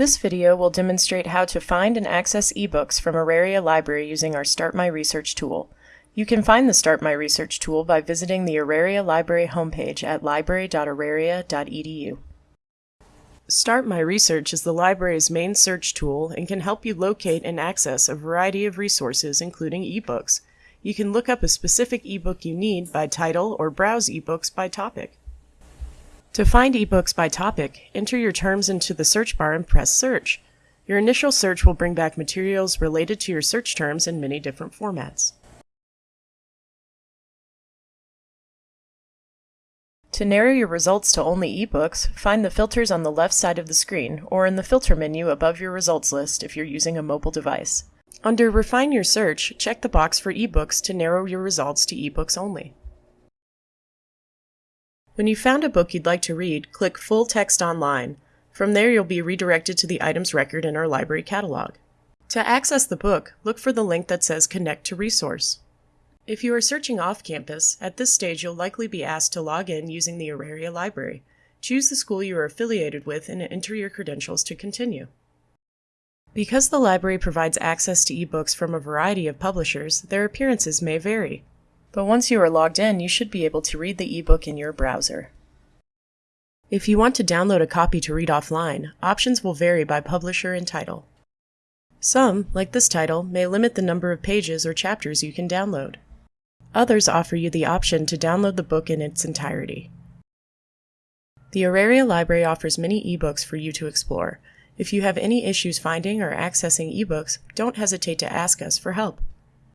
This video will demonstrate how to find and access ebooks from Auraria Library using our Start My Research tool. You can find the Start My Research tool by visiting the Auraria Library homepage at library.auraria.edu. Start My Research is the library's main search tool and can help you locate and access a variety of resources, including ebooks. You can look up a specific ebook you need by title or browse ebooks by topic. To find ebooks by topic, enter your terms into the search bar and press Search. Your initial search will bring back materials related to your search terms in many different formats. To narrow your results to only ebooks, find the filters on the left side of the screen or in the filter menu above your results list if you're using a mobile device. Under Refine Your Search, check the box for ebooks to narrow your results to ebooks only. When you've found a book you'd like to read, click Full Text Online. From there, you'll be redirected to the items record in our library catalog. To access the book, look for the link that says Connect to Resource. If you are searching off campus, at this stage you'll likely be asked to log in using the Auraria Library. Choose the school you are affiliated with and enter your credentials to continue. Because the library provides access to ebooks from a variety of publishers, their appearances may vary. But once you are logged in, you should be able to read the ebook in your browser. If you want to download a copy to read offline, options will vary by publisher and title. Some, like this title, may limit the number of pages or chapters you can download. Others offer you the option to download the book in its entirety. The Auraria Library offers many ebooks for you to explore. If you have any issues finding or accessing ebooks, don't hesitate to ask us for help.